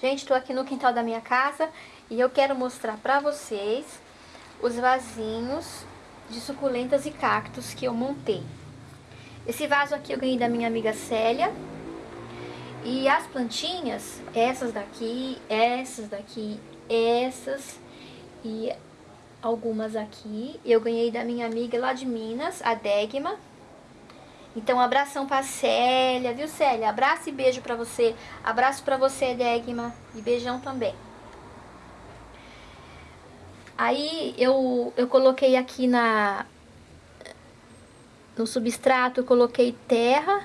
Gente, estou aqui no quintal da minha casa e eu quero mostrar para vocês os vasinhos de suculentas e cactos que eu montei. Esse vaso aqui eu ganhei da minha amiga Célia. E as plantinhas, essas daqui, essas daqui, essas e algumas aqui, eu ganhei da minha amiga lá de Minas, a Degma. Então, abração pra Célia, viu Célia? Abraço e beijo pra você. Abraço pra você, Degma. E beijão também. Aí, eu, eu coloquei aqui na... No substrato, eu coloquei terra,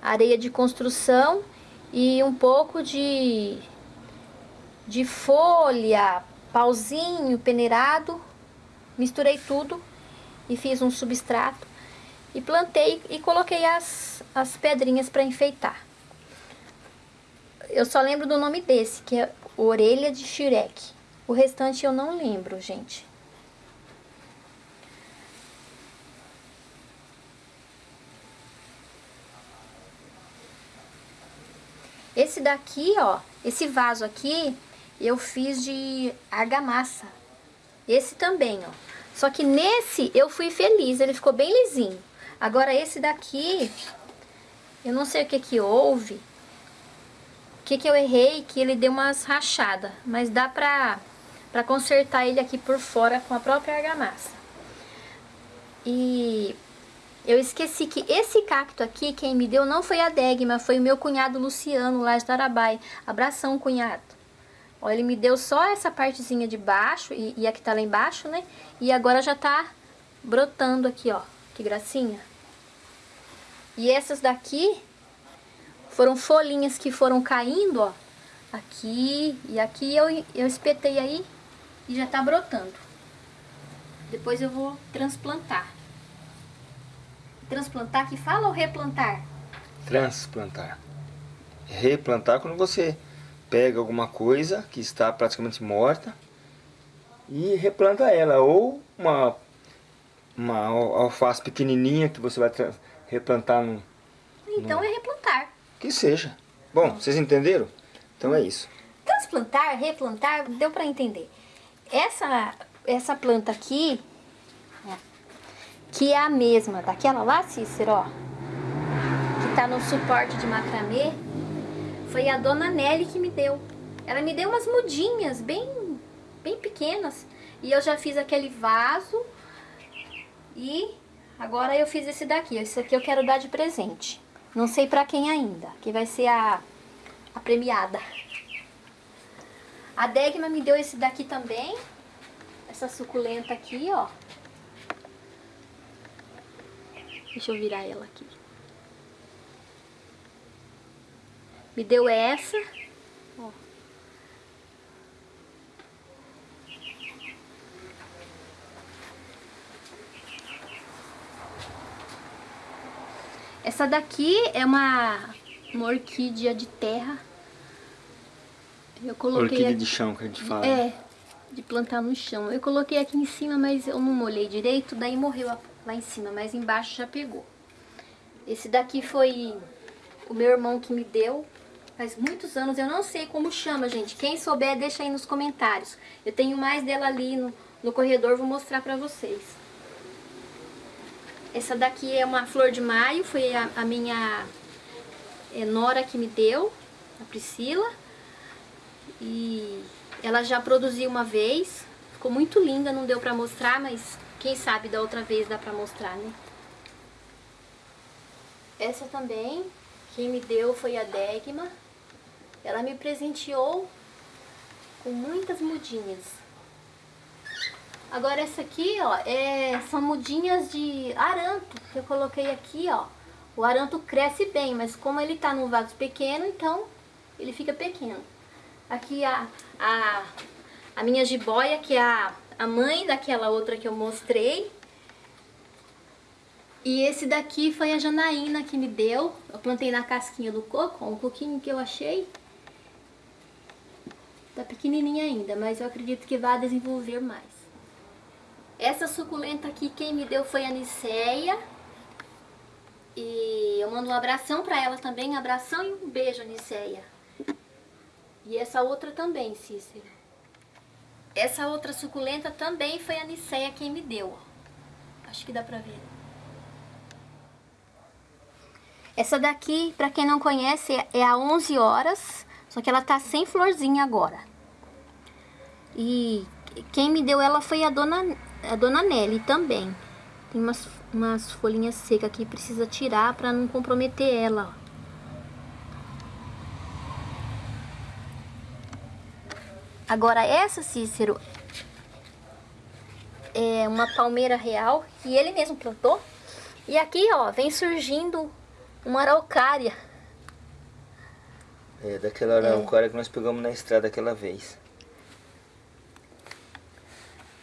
areia de construção e um pouco de... De folha, pauzinho, peneirado. Misturei tudo e fiz um substrato e plantei e coloquei as, as pedrinhas para enfeitar. Eu só lembro do nome desse, que é orelha de xireque. O restante eu não lembro, gente. Esse daqui, ó, esse vaso aqui, eu fiz de argamassa. Esse também, ó. Só que nesse eu fui feliz, ele ficou bem lisinho. Agora esse daqui, eu não sei o que que houve, o que que eu errei, que ele deu umas rachadas, mas dá pra, pra consertar ele aqui por fora com a própria argamassa. E eu esqueci que esse cacto aqui, quem me deu não foi a Degma, foi o meu cunhado Luciano, lá de Tarabai. Abração, cunhado. Ó, ele me deu só essa partezinha de baixo, e, e a que tá lá embaixo, né? E agora já tá brotando aqui, ó. Que gracinha. E essas daqui foram folhinhas que foram caindo, ó. Aqui e aqui eu, eu espetei aí e já tá brotando. Depois eu vou transplantar. Transplantar que fala ou replantar? Transplantar. Replantar quando você pega alguma coisa que está praticamente morta e replanta ela. Ou uma, uma alface pequenininha que você vai replantar no... Então é replantar. Que seja. Bom, vocês entenderam? Então é isso. Transplantar, replantar, deu para entender. Essa, essa planta aqui, que é a mesma daquela lá, Cícero, ó, que tá no suporte de macramê, foi a dona Nelly que me deu. Ela me deu umas mudinhas bem, bem pequenas. E eu já fiz aquele vaso e Agora eu fiz esse daqui, esse aqui eu quero dar de presente. Não sei pra quem ainda, que vai ser a, a premiada. A Degma me deu esse daqui também, essa suculenta aqui, ó. Deixa eu virar ela aqui. Me deu essa, ó. Essa daqui é uma, uma orquídea de terra. Eu coloquei orquídea aqui, de chão que a gente fala. É, de plantar no chão. Eu coloquei aqui em cima, mas eu não molhei direito, daí morreu lá em cima, mas embaixo já pegou. Esse daqui foi o meu irmão que me deu, faz muitos anos, eu não sei como chama, gente. Quem souber, deixa aí nos comentários. Eu tenho mais dela ali no, no corredor, vou mostrar pra vocês. Essa daqui é uma flor de maio, foi a, a minha é, nora que me deu, a Priscila. E ela já produziu uma vez, ficou muito linda, não deu pra mostrar, mas quem sabe da outra vez dá pra mostrar, né? Essa também, quem me deu foi a Degma. Ela me presenteou com muitas mudinhas. Agora essa aqui, ó, é, são mudinhas de aranto que eu coloquei aqui, ó. O aranto cresce bem, mas como ele tá num vaso pequeno, então ele fica pequeno. Aqui a, a, a minha jiboia, que é a, a mãe daquela outra que eu mostrei. E esse daqui foi a Janaína que me deu. Eu plantei na casquinha do coco, um coquinho que eu achei. Tá pequenininha ainda, mas eu acredito que vai desenvolver mais. Essa suculenta aqui, quem me deu foi a Niceia. E eu mando um abração pra ela também, abração e um beijo, Niceia. E essa outra também, Cícero. Essa outra suculenta também foi a Niceia quem me deu. Acho que dá pra ver. Essa daqui, pra quem não conhece, é a 11 horas, só que ela tá sem florzinha agora. E quem me deu ela foi a dona, a dona Nelly também. Tem umas, umas folhinhas secas aqui, precisa tirar pra não comprometer ela, ó. Agora essa, Cícero, é uma palmeira real que ele mesmo plantou. E aqui, ó, vem surgindo uma araucária. É, daquela araucária é. que nós pegamos na estrada aquela vez.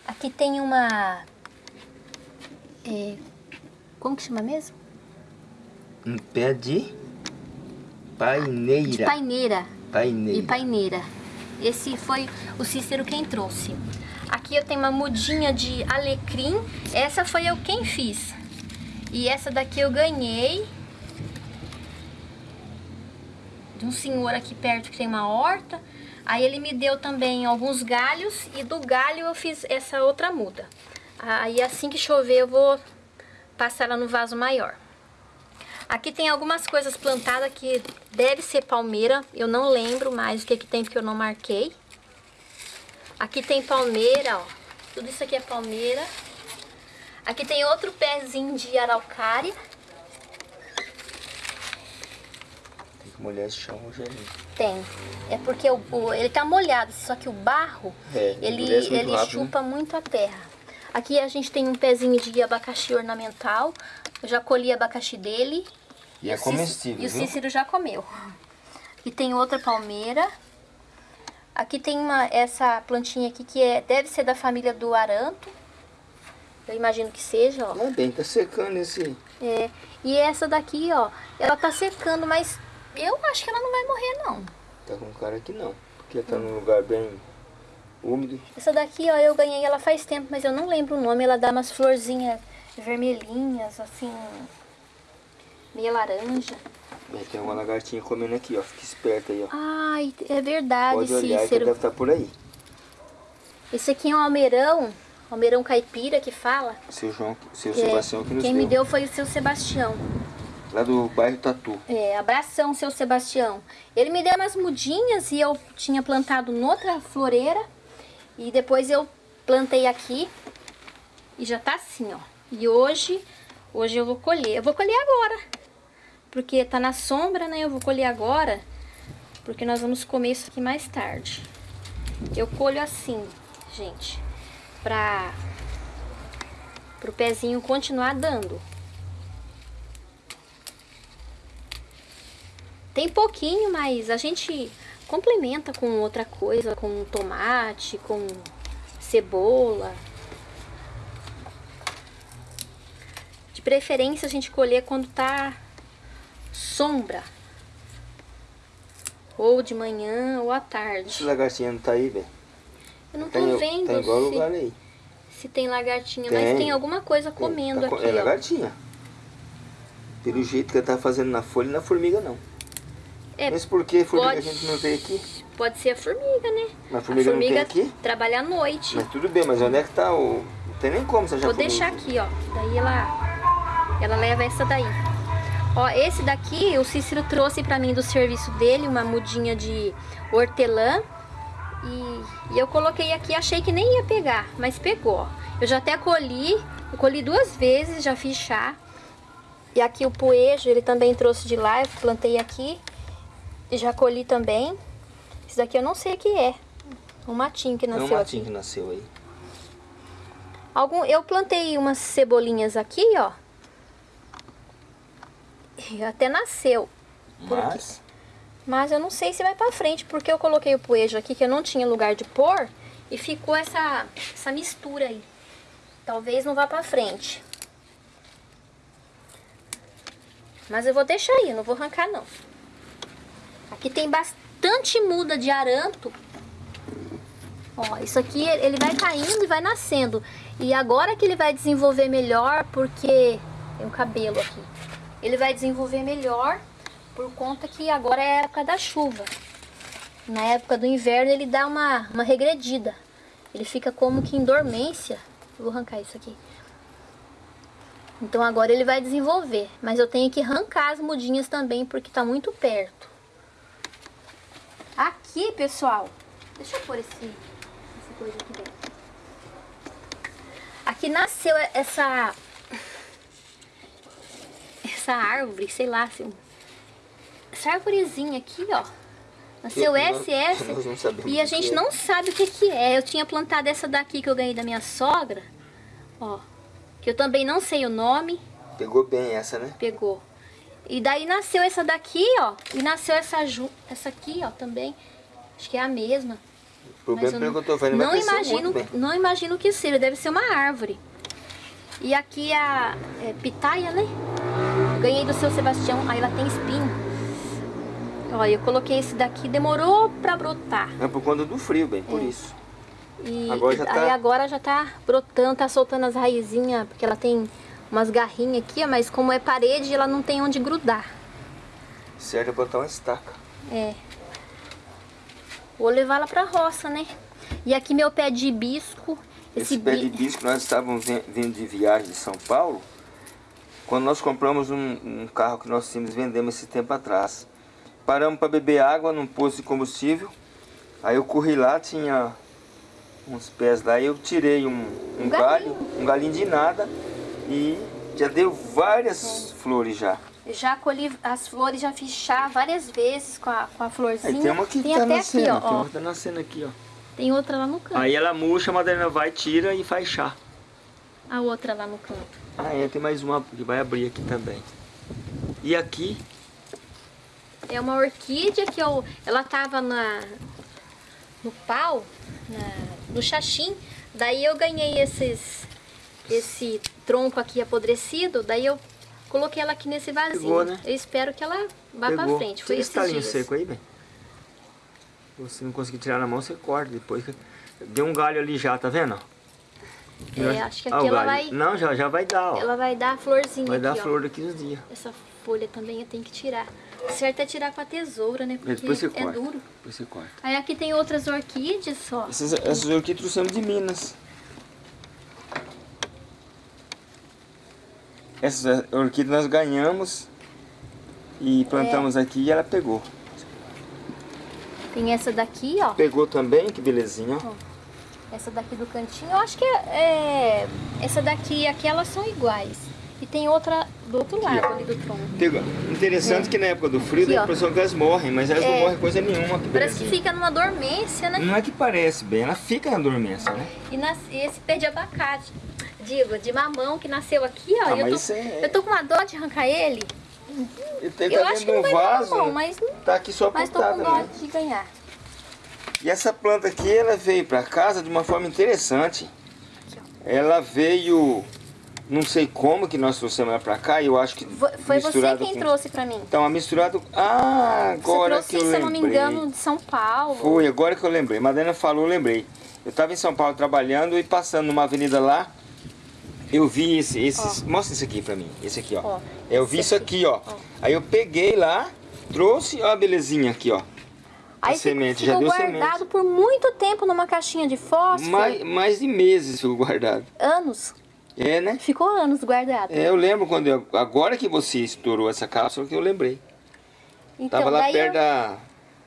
Aqui tem uma... É, como que chama mesmo? Um pé de paineira. De paineira. Paineira. E paineira. Esse foi o Cícero quem trouxe. Aqui eu tenho uma mudinha de alecrim. Essa foi eu quem fiz. E essa daqui eu ganhei. De um senhor aqui perto que tem uma horta. Aí ele me deu também alguns galhos. E do galho eu fiz essa outra muda. Aí assim que chover eu vou passar ela no vaso maior. Aqui tem algumas coisas plantadas que deve ser palmeira. Eu não lembro mais o que, que tem porque eu não marquei. Aqui tem palmeira, ó. Tudo isso aqui é palmeira. Aqui tem outro pezinho de araucária. Chão hoje ali. Tem. É porque o, o, ele tá molhado, só que o barro, é, ele, ele rápido, chupa né? muito a terra. Aqui a gente tem um pezinho de abacaxi ornamental. Eu já colhi abacaxi dele. E, e é comestível, E o Cícero já comeu. E tem outra palmeira. Aqui tem uma, essa plantinha aqui que é, deve ser da família do aranto. Eu imagino que seja, ó. É bem, tá secando esse... É, e essa daqui, ó, ela tá secando, mas eu acho que ela não vai morrer, não. Tá com cara que não, porque tá num lugar bem úmido. Essa daqui, ó, eu ganhei ela faz tempo, mas eu não lembro o nome. Ela dá umas florzinhas vermelhinhas, assim, meia laranja. Tem uma lagartinha comendo aqui, ó. Fica esperta aí, ó. Ai, é verdade, Pode olhar Cícero. que deve estar tá por aí. Esse aqui é um almeirão, almeirão caipira que fala. Seu João, seu é, Sebastião que nos Quem deu. me deu foi o seu Sebastião. Lá do bairro Tatu. É, abração, seu Sebastião. Ele me deu umas mudinhas e eu tinha plantado noutra floreira. E depois eu plantei aqui. E já tá assim, ó. E hoje, hoje eu vou colher. Eu vou colher agora. Porque tá na sombra, né? Eu vou colher agora. Porque nós vamos comer isso aqui mais tarde. Eu colho assim, gente. Pra... Pro pezinho continuar dando. Tem pouquinho, mas a gente complementa com outra coisa, com tomate, com cebola. De preferência a gente colher quando tá sombra. Ou de manhã ou à tarde. Esse lagartinha não tá aí, velho? Eu não tô tem, vendo tá igual se, lugar aí. se tem lagartinha, tem, mas tem alguma coisa tem, comendo tá, aqui, É ó. lagartinha. Pelo jeito que ela tá fazendo na folha, na formiga não. É, Mas por que formiga pode, a gente não vê aqui? Pode ser a formiga, né? Mas a formiga, a formiga não tem aqui? trabalha à noite. Mas tudo bem, mas onde é que tá o... Não tem nem como você já Vou deixar aqui, ó. Daí ela, ela leva essa daí. Ó, esse daqui o Cícero trouxe pra mim do serviço dele, uma mudinha de hortelã. E, e eu coloquei aqui, achei que nem ia pegar, mas pegou. Eu já até colhi, colhi duas vezes, já fiz chá. E aqui o poejo, ele também trouxe de lá, eu plantei aqui. Já colhi também. Esse daqui eu não sei o que é. Um matinho que nasceu aqui. É um matinho aqui. que nasceu aí. Algum, eu plantei umas cebolinhas aqui, ó. E até nasceu. Mas? Mas eu não sei se vai pra frente, porque eu coloquei o poejo aqui, que eu não tinha lugar de pôr. E ficou essa, essa mistura aí. Talvez não vá pra frente. Mas eu vou deixar aí, não vou arrancar não. Aqui tem bastante muda de aranto. Ó, isso aqui ele vai caindo e vai nascendo. E agora que ele vai desenvolver melhor, porque... Tem um cabelo aqui. Ele vai desenvolver melhor por conta que agora é época da chuva. Na época do inverno ele dá uma, uma regredida. Ele fica como que em dormência. Vou arrancar isso aqui. Então agora ele vai desenvolver. Mas eu tenho que arrancar as mudinhas também porque tá muito perto. Aqui, pessoal. Deixa eu pôr esse, essa coisa aqui dentro. Aqui nasceu essa... Essa árvore, sei lá, assim, essa árvorezinha aqui, ó. Nasceu SS e a gente é. não sabe o que que é. Eu tinha plantado essa daqui que eu ganhei da minha sogra, ó. Que eu também não sei o nome. Pegou bem essa, né? Pegou. E daí nasceu essa daqui, ó. E nasceu essa, essa aqui, ó, também. Acho que é a mesma. O problema é que eu tô vendo não imagino, não imagino que seja, deve ser uma árvore. E aqui a é, pitaia, né? Ganhei do seu Sebastião, aí ela tem espinho. Olha, eu coloquei esse daqui, demorou pra brotar. É por conta do frio, bem, por é. isso. E agora já tá... aí agora já tá brotando, tá soltando as raizinhas, porque ela tem umas garrinhas aqui, mas como é parede, ela não tem onde grudar. Certo é botar uma estaca. É. Vou levar ela pra roça, né? E aqui meu pé de hibisco. Esse, esse pé de hibisco nós estávamos vindo de viagem de São Paulo, quando nós compramos um, um carro que nós tínhamos, vendemos esse tempo atrás. Paramos para beber água num posto de combustível. Aí eu corri lá, tinha uns pés lá, e eu tirei um, um, um galho, um galinho de nada e já deu várias é. flores já. Já colhi as flores, já fiz chá várias vezes com a, com a florzinha. Aí tem uma que tem tá nascendo, aqui, ó, tem tá nascendo aqui, ó. Tem outra lá no canto. Aí ela murcha, a Madalena vai, tira e faz chá. A outra lá no canto. Ah, é, tem mais uma que vai abrir aqui também. E aqui é uma orquídea que eu, ela tava na, no pau, na, no xaxim. Daí eu ganhei esses, esse tronco aqui apodrecido. Daí eu coloquei ela aqui nesse vasinho. Pegou, né? Eu espero que ela vá Pegou. pra frente. Foi esse talinho seco aí, bem? Se não conseguir tirar na mão, você corta depois. Deu um galho ali já, tá vendo? É, acho que aqui ah, ela vai... Não, já, já vai dar, ó. Ela vai dar florzinha Vai aqui, dar ó. flor daqui uns dias. Essa folha também eu tenho que tirar. O certo é tirar com a tesoura, né? Porque depois você é corta. duro. Depois você corta. Aí aqui tem outras orquídeas, ó. Essas, essas orquídeas trouxemos de Minas. Essas orquídeas nós ganhamos e plantamos é. aqui e ela pegou. Tem essa daqui, ó. Pegou também, que belezinha, ó. Essa daqui do cantinho, eu acho que é, é, essa daqui e aqui elas são iguais. E tem outra do outro lado aqui, ali do tronco. Interessante é. que na época do frio aqui, dá a impressão que elas morrem, mas elas é. não morrem coisa nenhuma. Que parece que fica numa dormência, né? Não é que parece bem, ela fica na dormência, né? E, nas, e esse pé de abacate, digo, de mamão que nasceu aqui, ó. Ah, eu, tô, é... eu tô com uma dó de arrancar ele. Ele tá eu acho que não vai vaso, bom, mas, tá aqui só mas tô com dó de ganhar. E essa planta aqui, ela veio para casa de uma forma interessante. Ela veio não sei como que nós trouxemos ela pra cá, eu acho que Foi você quem com... trouxe pra mim. Então, a misturado... Ah, agora trouxe, que eu lembrei. se eu não me engano, de São Paulo. Foi, agora que eu lembrei. Madalena falou, eu lembrei. Eu tava em São Paulo trabalhando e passando numa avenida lá, eu vi esse... esse mostra esse aqui pra mim, esse aqui, ó. ó eu vi isso aqui, ó. ó. Aí eu peguei lá, trouxe, ó a belezinha aqui, ó. Aí a semente, ficou já deu guardado semente. por muito tempo numa caixinha de fósforo. Mais, mais de meses ficou guardado. Anos. É, né? Ficou anos guardado. É, eu lembro quando eu, agora que você estourou essa cápsula que eu lembrei. Então, Tava lá perto eu... da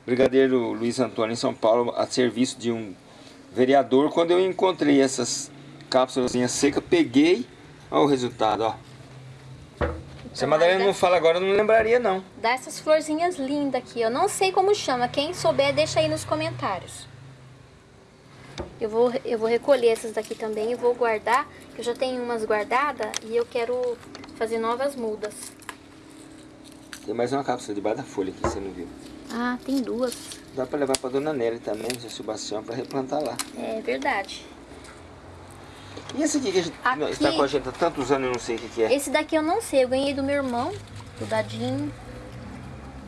Brigadeiro Luiz Antônio em São Paulo, a serviço de um vereador, quando eu encontrei essas cápsulas secas, peguei, olha o resultado, ó. Se a Madalena não fala agora, eu não lembraria não. Dá essas florzinhas lindas aqui, eu não sei como chama, quem souber deixa aí nos comentários. Eu vou, eu vou recolher essas daqui também e vou guardar. Eu já tenho umas guardadas e eu quero fazer novas mudas. Tem mais uma cápsula debaixo da folha que você não viu. Ah, tem duas. Dá pra levar pra Dona Nelly também, no Sebastião, pra replantar lá. É verdade. E esse aqui que a gente aqui, está com a gente há tantos anos, eu não sei o que, que, é. Esse daqui eu não sei, eu ganhei do meu irmão, do Dadinho.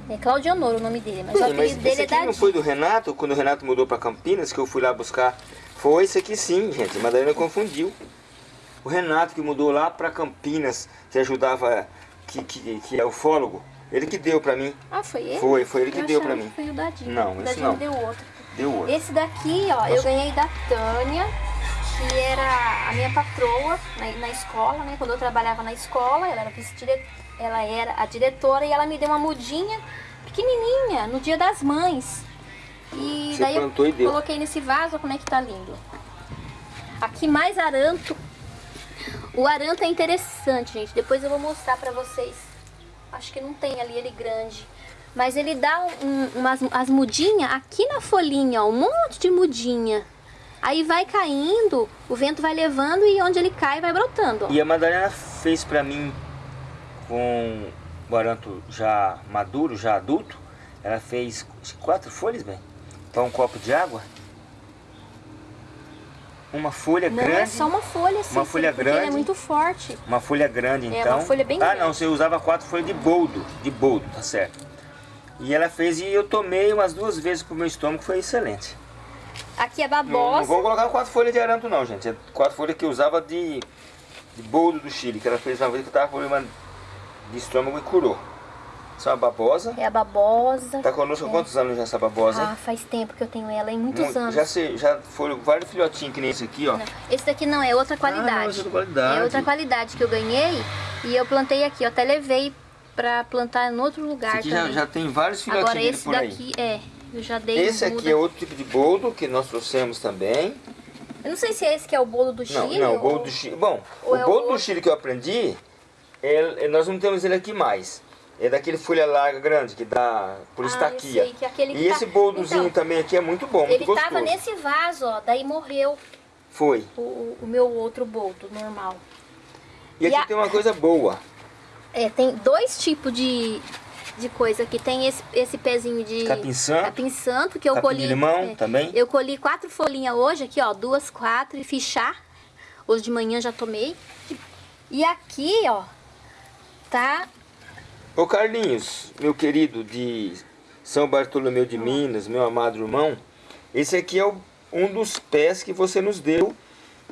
É Claudionoro o nome dele, mas Sim, o apelido mas dele esse é aqui é não foi do Renato, quando o Renato mudou pra Campinas, que eu fui lá buscar foi esse aqui sim, gente. A Madalena confundiu. O Renato que mudou lá para Campinas, que ajudava, que, que, que é ufólogo. Ele que deu pra mim. Ah, foi ele? Foi, foi ele que eu deu pra achava mim. foi o Dadinho. Não, o esse Dadinho não. deu outro. Deu outro. Esse daqui, ó, eu ganhei da Tânia, que era a minha patroa na, na escola, né? Quando eu trabalhava na escola, ela era, ela era a diretora e ela me deu uma mudinha pequenininha no dia das mães. E Você daí eu coloquei nesse vaso, como é que tá lindo. Aqui mais aranto. O aranto é interessante, gente. Depois eu vou mostrar pra vocês. Acho que não tem ali ele grande. Mas ele dá um- umas as mudinhas aqui na folhinha, ó, um monte de mudinha. Aí vai caindo, o vento vai levando e onde ele cai vai brotando. ó. E a Madalena fez pra mim com o aranto já maduro, já adulto. Ela fez quatro folhas, bem. Para um copo de água. Uma folha Não grande. é só uma folha, assim, Uma folha é grande. muito forte. Uma folha grande, É, então. uma folha bem ah, grande. não, você usava quatro folhas de boldo. De boldo, tá certo. E ela fez e eu tomei umas duas vezes pro meu estômago, foi excelente. Aqui é Não, não babosa. vou colocar quatro folhas de aranto não, gente. É quatro folhas que eu usava de, de boldo do Chile, que ela fez uma vez que eu tava com problema de estômago e curou. Isso é uma babosa. É a babosa. Tá conosco há quantos anos já essa babosa? Ah, faz tempo que eu tenho ela, em muitos Muito- anos. Já, se, já foram vários filhotinhos que nem esse aqui, ó. Não, Esse daqui não, é outra qualidade. Ah, não, esse é outra qualidade. É outra qualidade que eu ganhei e eu plantei aqui. Até levei pra plantar em outro lugar Esse aqui já, já tem vários filhotinhos Agora esse daqui, é, eu já dei Esse aqui é outro tipo de boldo que nós trouxemos também. Eu não sei se é esse que é o bolo do Não, Chile. não, o ou- boldo do Chile. Bom, ou o é o boldo do? Chile que eu aprendi, é- nós não temos ele aqui mais. É daquele folha larga grande que dá por Ah, estaquia. sei, aquele que e tá- esse boldozinho Então, também aqui é muito bom, muito Ele gostoso. tava nesse vaso, ó, daí morreu Foi. o, o- o meu outro boldo normal. E aqui E a- tem uma coisa boa. É, tem dois tipos de, de coisa aqui. Tem esse, esse pezinho de Capim santo. capim santo que eu Capim colhi. limão é, também. Eu colhi quatro folhinhas hoje, aqui, ó, duas, quatro e fiz chá. Hoje de manhã já tomei. E aqui, ó, tá Ô Carlinhos, meu querido de São Bartolomeu de Minas, meu amado irmão, esse aqui é o- um dos pés que você nos deu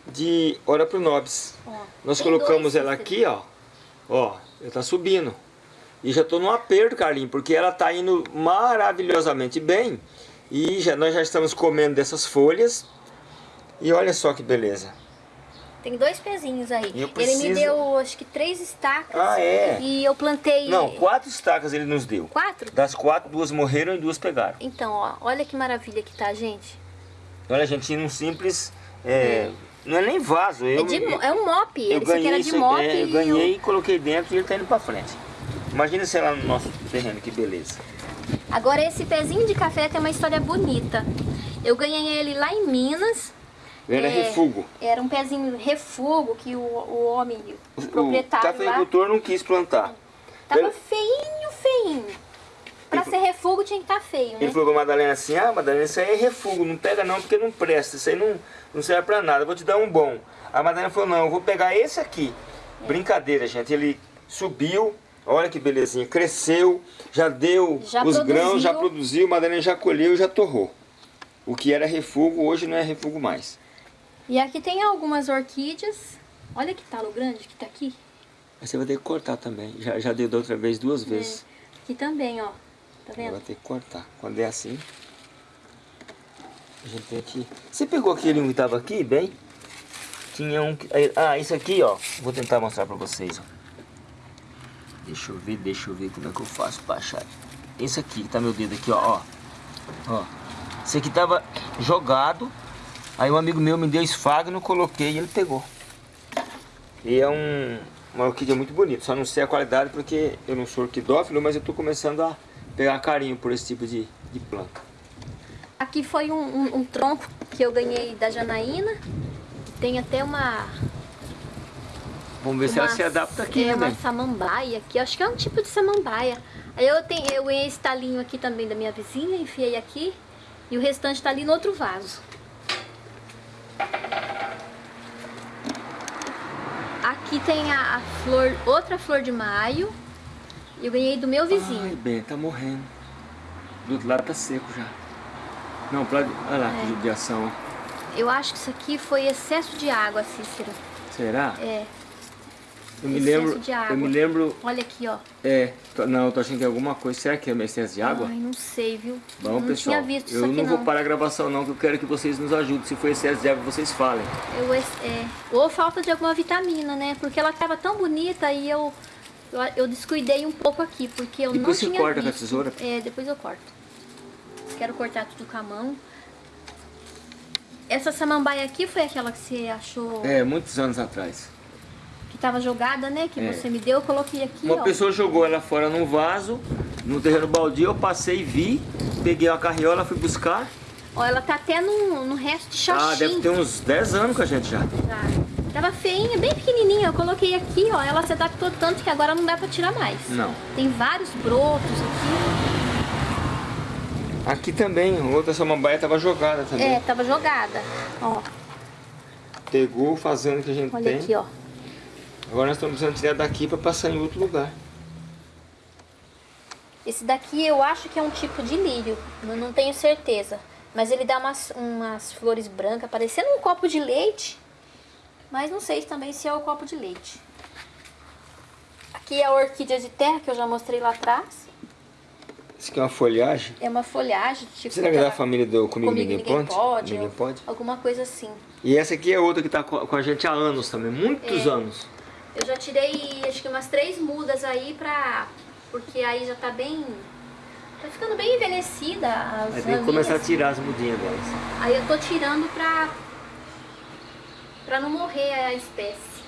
de Ora pro Nobis. Ó, Nós colocamos dois ela aqui, ó. Ó, ela tá subindo. E já tô num aperto, Carlinhos, porque ela tá indo maravilhosamente bem. E já, nós já estamos comendo dessas folhas. E olha só que beleza. Tem dois pezinhos aí. Eu Ele me preciso- deu, acho que três estacas. Ah, é? E eu plantei. Não, quatro estacas ele nos deu. Quatro? Das quatro, duas morreram e duas pegaram. Então, ó, olha que maravilha que tá, gente. Olha, gente, num simples. é, Não é nem vaso. Eu, é, de é um mop. eu Ele disse que ganhei, era de mop. é, eu ganhei e coloquei dentro e ele tá indo pra frente. Imagina se lá no nosso terreno, que beleza. Agora esse pezinho de café tem uma história bonita. Eu ganhei ele lá em Minas. Ele era É, refugo. Era um pezinho refugo que o, o homem, o O proprietário lá, cafeicultor não quis plantar. tava ele- feinho, feinho. Pra Ele- ser refugo tinha que estar feio, né? Ele falou pra Madalena assim, ah Madalena, isso aí é refugo, não pega não porque não presta, isso aí não, não serve pra nada, eu vou te dar um bom. A Madalena falou, não, eu vou pegar esse aqui. É. Brincadeira, gente, ele subiu, olha que belezinha, cresceu, já deu Já os produziu. grãos, já produziu, Madalena já colheu e já torrou. O que era refugo, hoje não é refugo mais. E aqui tem algumas orquídeas. Olha que talo grande que tá aqui. Mas você vai ter que cortar também, já, já deu da outra vez duas vezes. Aqui também, ó. Tá Vai vendo? ter que cortar. Quando é assim, a gente tem que... Você pegou aquele um que tava aqui, bem? Tinha um... que- Ah, isso aqui, ó. Vou tentar mostrar pra vocês, ó. Deixa eu ver, deixa eu ver como é que eu faço pra achar. Esse aqui, tá meu dedo aqui, ó. Ó. Esse aqui tava jogado. Aí um amigo meu me deu esfagno, coloquei e ele pegou. E é um, uma orquídea muito bonita. Só não sei a qualidade porque eu não sou orquidófilo, mas eu tô começando a pegar carinho por esse tipo de, de planta. Aqui foi um, um- um tronco que eu ganhei da Janaína. Tem até uma. Vamos ver se uma ela se adapta aqui, é, né, uma samambaia aqui. Acho que é um tipo de samambaia. Aí eu, tenho, eu ganhei esse talinho aqui também da minha vizinha, enfiei aqui. E o restante tá ali no outro vaso. Aqui tem a, a flor, outra flor de maio. Eu ganhei do meu Ai, vizinho. bem, tá morrendo. Do outro lado tá seco já. Não, pra... olha lá É. que judiação. Eu acho que isso aqui foi excesso de água, Cícero. Será? É. Eu me lembro. de água. Eu me lembro. Olha aqui, ó. É, não, eu tô achando que é alguma coisa. Será que é essência de água? Ai, não sei, viu? Bom, não pessoal, tinha visto eu não não. vou parar a gravação não, que eu quero que vocês nos ajudem. Se for excesso de água, vocês falem. Eu, é, ou falta de alguma vitamina, né? Porque ela tava tão bonita e eu, eu, eu descuidei um pouco aqui, porque eu Depois não você tinha corta visto. com a tesoura? É, depois eu corto. Quero cortar tudo com a mão. Essa samambaia aqui foi aquela que você achou É, muitos anos atrás. Tava jogada, né? Que É. você me deu, eu coloquei aqui, Uma ó. pessoa jogou ela fora num vaso, no terreno baldio, eu passei, vi, peguei uma carriola, fui buscar. Ó, ela tá até no, no resto de Ah, xaxim. deve ter uns 10 anos com a gente já. Tá. Tava feinha, bem pequenininha. Eu coloquei aqui, ó. Ela se adaptou tanto que agora não dá pra tirar mais. Não. Tem vários brotos aqui. Aqui também, outra samambaia estava jogada também. É, tava jogada. Ó, Pegou fazendo que a gente olha tem. aqui, ó. Agora nós estamos precisando tirar daqui para passar em outro lugar. Esse daqui eu acho que é um tipo de lírio. Não, tenho certeza. Mas ele dá umas, umas flores brancas, parecendo um copo de leite. Mas não sei também se é o copo de leite. Aqui é a orquídea de terra que eu já mostrei lá atrás. Isso aqui é uma folhagem. É uma folhagem, tipo. Será que é da família do Comigo, Comigo Ninguém, Ninguém Pode? Pode. Ninguém Pode? Alguma coisa assim. E essa aqui é outra que está com a gente há anos também, muitos É. anos. Eu já tirei acho que umas três mudas aí pra. Porque aí já tá bem. Tá ficando bem envelhecida as Aí tem que começar a tirar as mudinhas delas. Aí eu tô tirando pra. pra não morrer a espécie.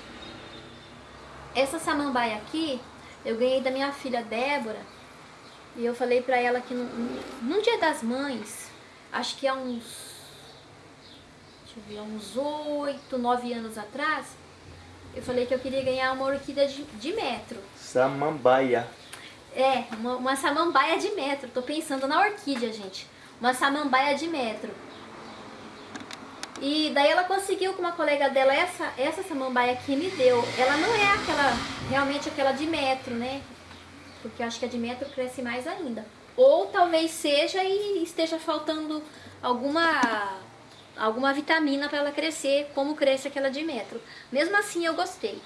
Essa samambaia aqui, eu ganhei da minha filha Débora. E eu falei pra ela que no, num dia das mães, acho que há uns. Deixa eu ver, há uns 8, 9 anos atrás, eu falei que eu queria ganhar uma orquídea de, de metro. Samambaia. É, uma, uma samambaia de metro. Tô pensando na orquídea, gente. Uma samambaia de metro. E daí ela conseguiu com uma colega dela essa, essa samambaia que me deu. Ela não é aquela, realmente aquela de metro, né? Porque eu acho que a de metro cresce mais ainda. Ou talvez seja e esteja faltando alguma alguma vitamina para ela crescer, como cresce aquela de metro. Mesmo assim eu gostei.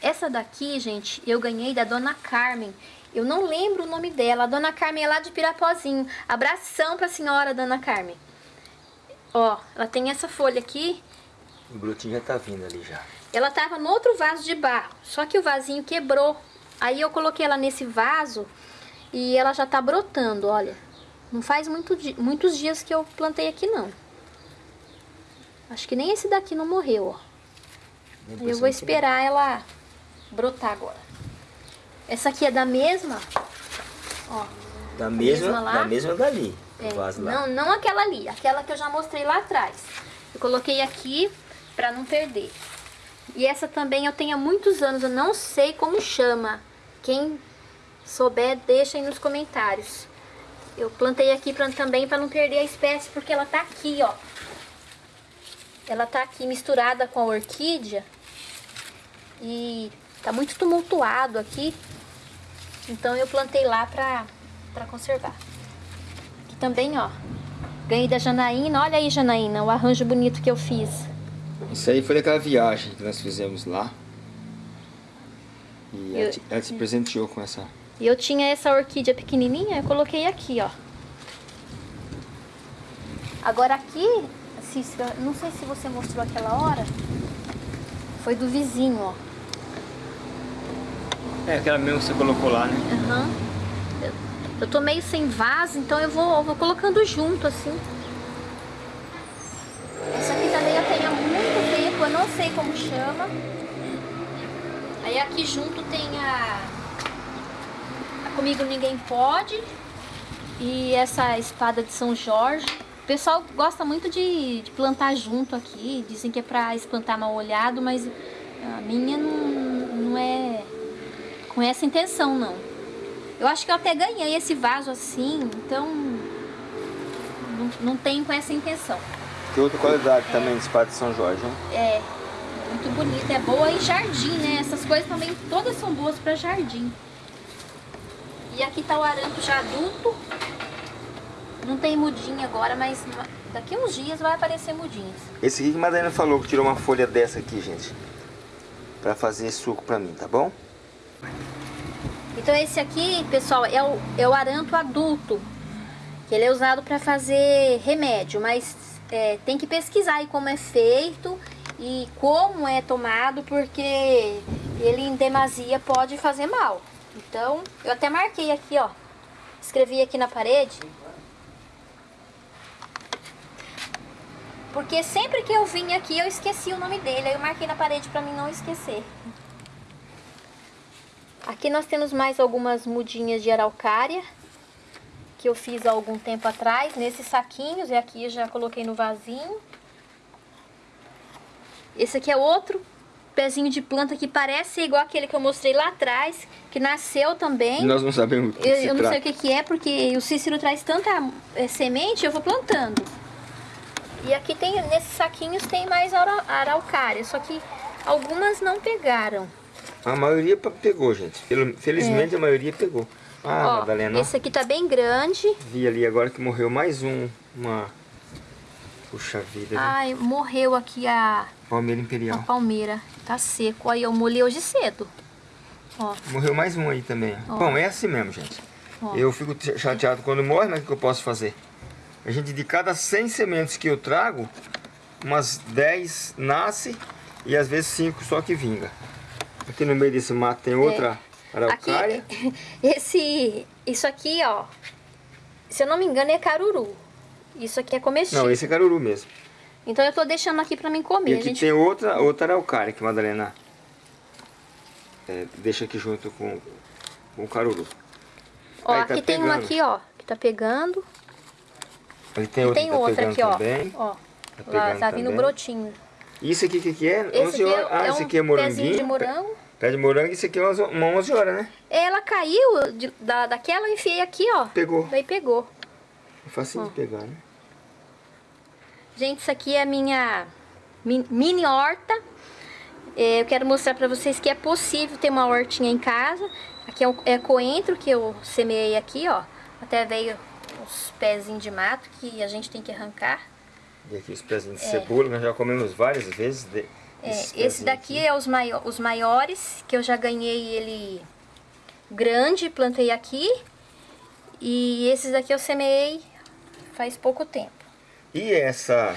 Essa daqui, gente, eu ganhei da Dona Carmen. Eu não lembro o nome dela. A Dona Carmen é lá de Pirapozinho. Abração pra senhora, Dona Carmen. Ó, ela tem essa folha aqui. O brotinho já tá vindo ali já. Ela tava no outro vaso de barro, só que o vasinho quebrou. Aí eu coloquei ela nesse vaso e ela já tá brotando, olha. Não faz muito, muitos dias que eu plantei aqui, não. Acho que nem esse daqui não morreu, ó. Eu vou esperar ela brotar agora. Essa aqui é da mesma, ó. Da mesma mesma, da mesma dali. É, não, não aquela ali, aquela que eu já mostrei lá atrás. Eu coloquei aqui pra não perder. E essa também eu tenho há muitos anos, eu não sei como chama. Quem souber, deixa aí nos comentários. Eu plantei aqui pra, também para não perder a espécie, porque ela tá aqui, ó. Ela tá aqui misturada com a orquídea. E tá muito tumultuado aqui. Então eu plantei lá pra, pra conservar. Aqui também, ó. Ganhei da Janaína. Olha aí, Janaína, o arranjo bonito que eu fiz. Isso aí foi daquela viagem que nós fizemos lá. E ela, Eu- te, ela te presenteou com essa. E eu tinha essa orquídea pequenininha, eu coloquei aqui, ó. Agora aqui, Cícera, não sei se você mostrou aquela hora. Foi do vizinho, ó. É aquela mesmo que você colocou lá, né? Aham. Eu, eu tô meio sem vaso, então eu vou, vou colocando junto, assim. Essa aqui também eu tenho há muito tempo, eu não sei como chama. Aí aqui junto tem a... Comigo Ninguém Pode. E essa espada de São Jorge. O pessoal gosta muito de, de plantar junto aqui. Dizem que é pra espantar mal olhado, mas a minha não, não é com essa intenção, não. Eu acho que eu até ganhei esse vaso assim, então não, não tenho com essa intenção. Tem outra qualidade também de espada de São Jorge, hein? É muito bonita, é boa em jardim, né? Essas coisas também todas são boas para jardim. E aqui tá o aranto já adulto. Não tem mudinha agora, mas Daqui uns dias vai aparecer mudinhas. Esse aqui que a Madalena falou que tirou uma folha dessa aqui, gente. Pra fazer suco pra mim, tá bom? Então esse aqui, pessoal, é o, é o aranto adulto. Que ele é usado para fazer remédio, mas é, tem que pesquisar aí como é feito e como é tomado, porque ele em demasia pode fazer mal. Então, eu até marquei aqui, ó. Escrevi aqui na parede. Porque sempre que eu vim aqui, eu esqueci o nome dele. Aí eu marquei na parede para mim não esquecer. Aqui nós temos mais algumas mudinhas de araucária. Que eu fiz há algum tempo atrás, nesses saquinhos. E aqui já coloquei no vasinho. Esse aqui é outro pezinho de planta que parece igual aquele que eu mostrei lá atrás, que nasceu também. Nós não sabemos o que Eu, eu não sei o que, que é, porque o Cícero traz tanta é, semente, eu vou plantando. E aqui tem, nesses saquinhos tem mais ara- araucária, só que algumas não pegaram. A maioria pegou, gente. Fel- Felizmente a maioria pegou. Ah, É. Ó, Madalena, esse aqui tá bem grande. vi ali agora que morreu mais um. Uma. Puxa vida? Ai, morreu aqui a, Palmeira a Imperial. palmeira. Tá seco. Aí eu molhei hoje cedo. Ó, Morreu mais um aí também. Ó. Bom, é assim mesmo, gente. Ó. Eu fico ch- chateado quando morre, mas o que eu posso fazer? A gente, de cada 100 sementes que eu trago, umas 10 nasce e às vezes 5 só que vinga. Aqui no meio desse mato tem outra araucária. aqui, esse, isso aqui, ó, se eu não me engano é caruru. Isso aqui é comestível. Não, esse é caruru mesmo. Então eu tô deixando aqui pra mim comer. E aqui gente tem outra, outra araucária que Madalena é, deixa aqui junto com, com o caruru. Ó, Aí tá aqui tem uma aqui, ó, que tá pegando. Ali tem outra tem tá outra aqui, ó. também. Ó, Tá lá tá vindo também. brotinho. Isso aqui o que, que é? Esse 11 aqui é, ah, é esse um aqui é pezinho moranguinho. de morango. Pé de morango, esse aqui é uma 11 horas, né? Ela caiu de- da, daquela, eu enfiei aqui, ó. Pegou. Daí pegou. É facinho de pegar, né? Gente, isso aqui é a minha mi- mini horta. É, eu quero mostrar pra vocês que é possível ter uma hortinha em casa. Aqui é, é coentro que eu semeei aqui, ó. Até veio uns pezinhos de mato que a gente tem que arrancar. E aqui os pezinhos de cebola, nós já comemos várias vezes. De, É, esse daqui aqui. é os, maio os maiores, que eu já ganhei ele grande, plantei aqui. E esses daqui eu semeei faz pouco tempo. E essa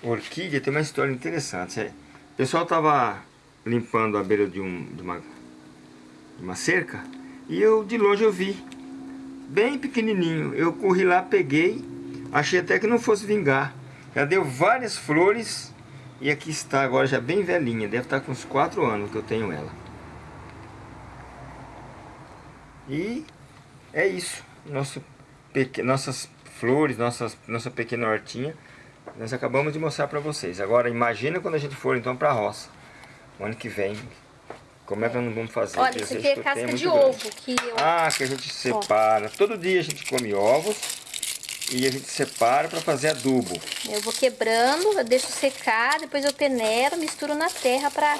orquídea tem uma história interessante. O pessoal estava limpando a beira de, um, de, uma, de uma cerca e eu de longe eu vi, bem pequenininho. Eu corri lá, peguei, achei até que não fosse vingar. Já deu várias flores e aqui está agora já bem velhinha. Deve estar com uns 4 anos que eu tenho ela. E é isso. Nosso peque... Nossas flores, nossas... nossa pequena hortinha. Nós acabamos de mostrar para vocês. Agora imagina quando a gente for então para a roça. O ano que vem. Como é que nós não vamos fazer? Olha, isso aqui é casca de grande. ovo. Que eu... Ah, que a gente separa. Todo dia a gente come ovos. E a gente separa para fazer adubo. Eu vou quebrando, eu deixo secar, depois eu peneiro, misturo na terra pra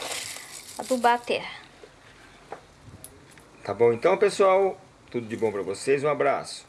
adubar a terra. Tá bom então, pessoal? Tudo de bom para vocês. Um abraço.